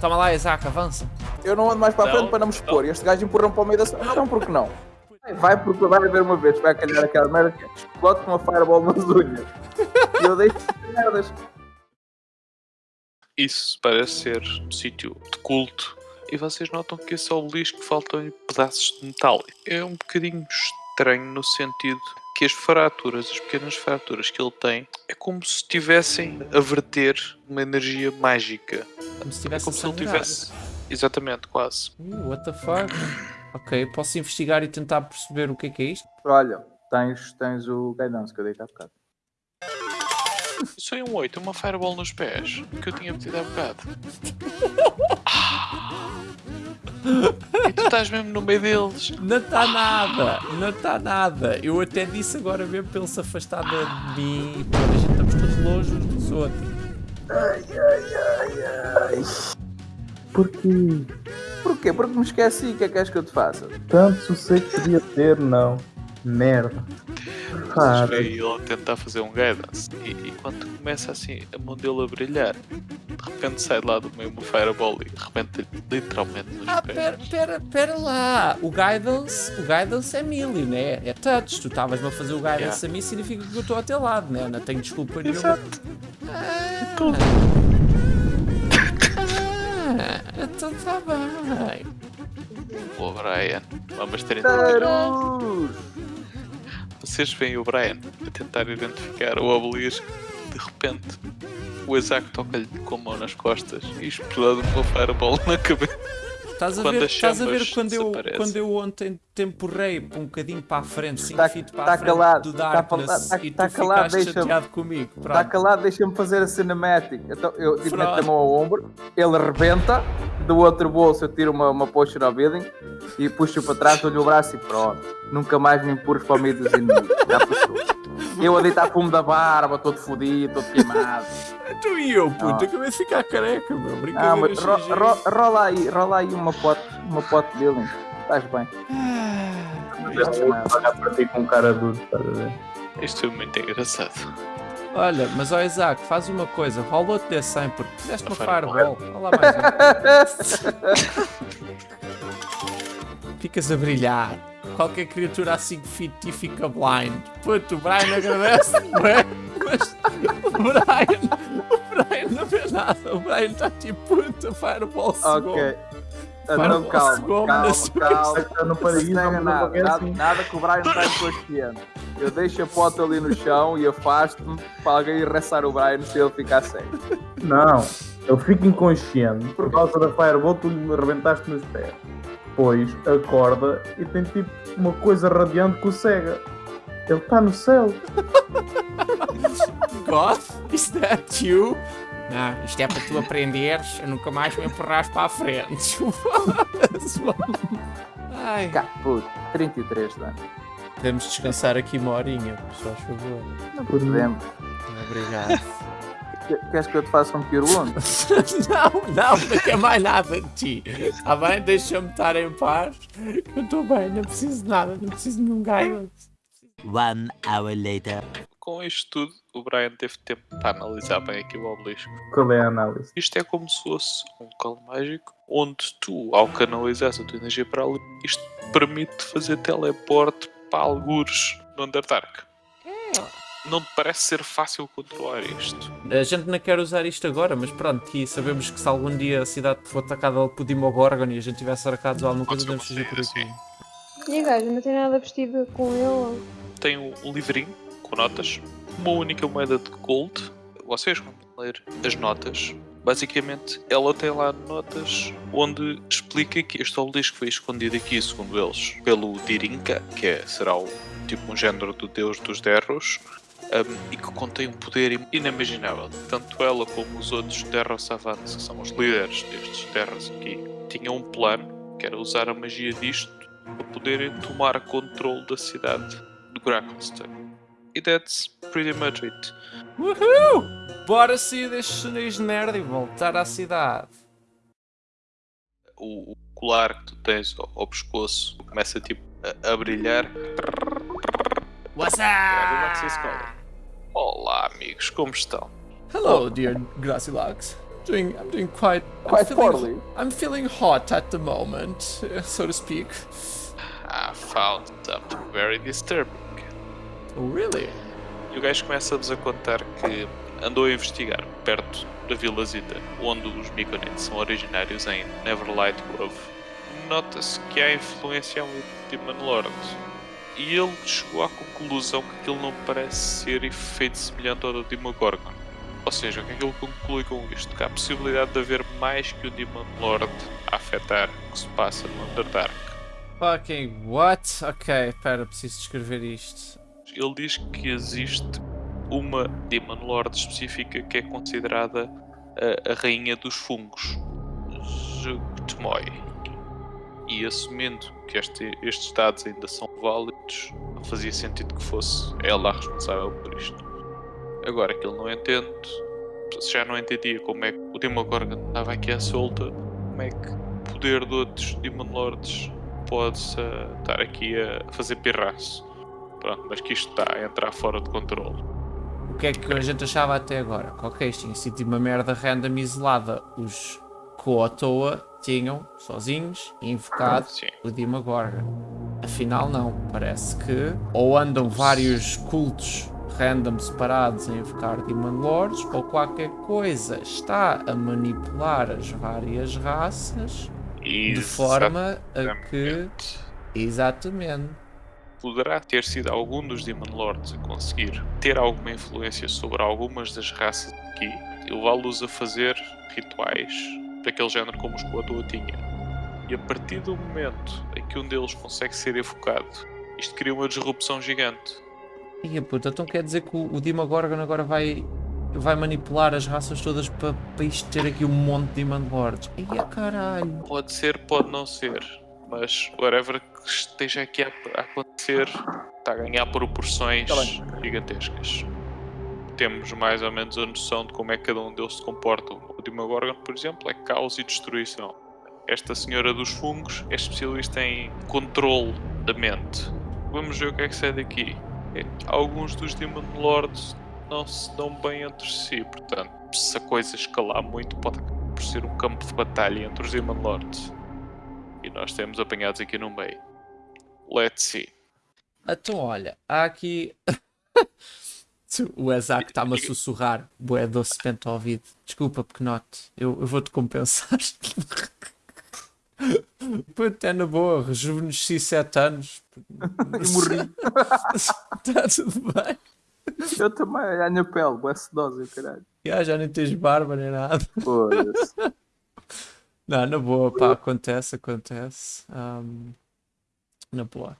Toma lá, Isaac, avança. Eu não ando mais para a Não, frente para não me expor. E este gajo empurram para o meio da sala. Não, porque não? Vai porque vai haver uma vez, vai calhar aquela merda que explode com uma fireball nas unhas. E eu deixo de merdas. Isso parece ser um sítio de culto. E vocês notam que esse obelisco faltam pedaços de metal. É um bocadinho estranho no sentido que as fraturas, as pequenas fraturas que ele tem, é como se estivessem a verter uma energia mágica. Como se É tivesse como se ele tivesse. Exatamente, quase. Uh, what the fuck? Ok, posso investigar e tentar perceber o que é que é isto? Olha, tens, tens o guidance que eu dei há bocado. Isso é um 8, uma fireball nos pés, que eu tinha pedido há bocado. Tu estás mesmo no meio deles. Não está nada, não está nada. Eu até disse agora mesmo para ele se afastar de mim. Pô, a gente estamos todos longe uns dos outros. Ai, ai, ai, ai. Porquê? Porquê? Porque me esqueci. O que é que queres que eu te faça? Tanto sossego podia ter, não. Merda. Para. veem ele a tentar fazer um guidance. E, e quando começa assim a mão dele a brilhar, de repente sai de lá do meio uma fireball e rebenta literalmente nos Ah, pés. pera, pera, pera lá. O guidance, o guidance é melee, né? É touch. Tu estavas-me a fazer o guidance Yeah. a mim, significa que eu estou ao teu lado, né? Não tenho desculpa nenhuma. Exato. Ah, ah, então tá bem. O Brian, vamos 30 minutos. Tarus! Vocês veem o Brian a tentar identificar o obelisco. De repente, o Isaac toca-lhe com a mão nas costas e explode uma fireball na cabeça. Estás a Quando ver, estás a ver quando, eu, quando eu ontem te empurrei um bocadinho para a frente, 5 Tá- feet para tá a frente calado, do tá Darkness tá- e tu tá calado, ficaste deixa-me. chateado comigo. Está calado, deixa-me fazer a cinematic. Então, eu tipo, meto a mão ao ombro, ele rebenta, do outro bolso eu tiro uma, uma potion of healing e puxo para trás, dou-lhe o braço e pronto. Nunca mais me empurres para o meio dos inimigos. Já puxou. Eu a deitar fumo da barba, todo fodido, todo queimado. Tu e eu, puto, Ah. acabei de ficar careca, meu. Ah, Brincadeira mas ro, ro, rola aí, rola aí uma pote, uma pote de healing. Estás bem. Vou olhar para ti com cara duro, estás a ver? Isto foi muito engraçado. Olha, mas ó Isaac, faz uma coisa, rola outro de 100 porque fizeste uma Uma fireball. Olha lá mais um. Ficas a brilhar. Qualquer criatura a 5 feet e fica blind. Puto, o Brian agradece, não é? Mas o Brian, o Brian não vê nada. O Brian está tipo, puto, fireball cegou. Ok. Então calma, segundo, calma, calma. Eu não parei Não não nada, nada, assim. nada que o Brian está inconsciente. Eu deixo a pote ali no chão e afasto-me para alguém arrastar o Brian se ele ficar cego. Não, eu fico inconsciente por causa da Fireball, tu me arrebentaste nos pés. Depois acorda e tem tipo uma coisa radiante que o cega. Ele está no céu. Goth, is that you? Não, isto é para tu aprenderes a nunca mais me empurrares para a frente. Ai, Cá, puto, 33 de dano. podemos descansar aqui uma horinha, por só favor. Não podemos. Obrigado. Que- Queres que eu te faça um Wound? não, não, não quer mais nada de ti. Está bem? Deixa-me estar em paz. Eu estou bem, não preciso de nada, não preciso de nenhum guidance. One hour later. Com isto tudo, o Brian teve tempo para analisar bem aqui o obelisco. Qual é a análise? Isto é como se fosse um local mágico onde tu, ao canalizares a tua energia para ali, isto permite fazer teleporte para algures no Underdark. Não te parece ser fácil controlar isto? A gente não quer usar isto agora, mas pronto, aqui sabemos que se algum dia a cidade for atacada por Dimogorgon e a gente tivesse arcados alguma coisa, Pode devemos ser fugir por assim. aqui. E a gaja não tem nada vestido com ele? Tem um um livrinho com notas, uma única moeda de gold. Vocês vão ler as notas. Basicamente, ela tem lá notas onde explica que este obelisco foi escondido aqui, segundo eles, pelo Dirinka, que é, será o, tipo um género do deus dos Derros, um, e que contém um poder im- inimaginável. Tanto ela como os outros Derros Savants, que são os líderes destes Derros aqui, tinham um plano, que era usar a magia disto para poderem tomar controle da cidade de Grakenstein. E that's pretty much it. Uhul! Bora sair deste chinês nerd e voltar à cidade. O, o colar que tu tens ao, ao pescoço começa tipo a, a brilhar. What's É Scholar. Olá amigos, como estão? Hello, dear Gracilax. doing I'm doing quite I'm Quite feeling, poorly. I'm feeling hot at the moment, so to speak. I found something very disturbing. Oh, really? E o gajo começa-vos a contar que andou a investigar perto da Vilazita, onde os Myconids são originários em Neverlight Grove. Nota-se que há influência de Demon Lord. E ele chegou à conclusão que aquilo não parece ser efeito semelhante ao do Demogorgon. Ou seja, o que é que ele conclui com isto? Que há a possibilidade de haver mais que o Demon Lord a afetar o que se passa no Underdark. Fucking what? Ok, pera, preciso descrever isto. ele diz que existe uma Demon Lord específica que é considerada a, a rainha dos fungos, Jugtmoy. E assumindo que este- estes dados ainda são válidos, não fazia sentido que fosse ela a responsável por isto. Agora que ele não entende, se já não entendia como é que o Demogorgon estava aqui à solta, como é que o poder de outros Demon Lords pode eh, estar aqui a fazer pirraço. Pronto, mas que isto está a entrar fora de controle. O que é que a gente achava até agora? Que ok, isto tinha sido uma merda random isolada. Os Koatoa tinham, sozinhos, invocado o Demogorgon. Afinal não, parece que ou andam vários cultos random separados a invocar Demon Lords ou qualquer coisa está a manipular as várias raças de forma a que... Exatamente. Exatamente. Poderá ter sido algum dos Demon Lords a conseguir ter alguma influência sobre algumas das raças aqui e levá-los a fazer rituais daquele género como os Koatoa tinha. E a partir do momento em que um deles consegue ser evocado, isto cria uma disrupção gigante. E a puta, então quer dizer que o, o Demogorgon agora vai, vai manipular as raças todas para isto ter aqui um monte de Demon Lords. Ia caralho. Pode ser, pode não ser, mas whatever que esteja aqui a, a acontecer está a ganhar proporções Tá gigantescas. Temos mais ou menos a noção de como é que cada um deles se comporta. O Demogorgon, por exemplo, é caos e destruição. Esta senhora dos fungos é especialista em controle da mente. Vamos ver o que é que sai daqui. É, Alguns dos Demon Lords não se dão bem entre si, portanto, se a coisa escalar muito, pode por ser um campo de batalha entre os Demon Lords. E nós temos apanhados aqui no meio. Let's see. Então olha, há aqui. o Ezak está-me a sussurrar. Boé docemente ao ouvido. Desculpa, Pequenote. Eu, eu vou-te compensar. Puta, é na boa. Rejuvenesci 7 anos. E morri. Está tudo bem. Eu também, a minha pele, boa sedosa, caralho. Já, já nem tens barba nem nada. Foda-se. Não, na boa, pá, acontece, acontece. Ahm, na boa.